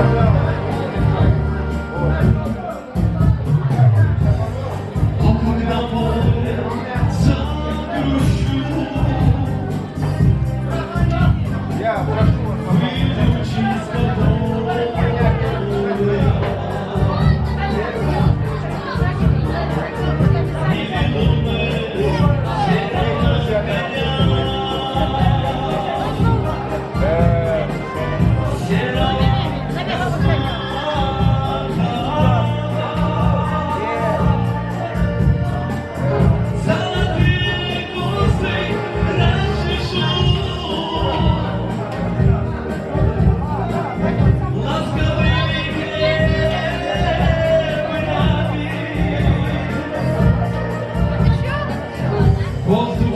Wow. Volto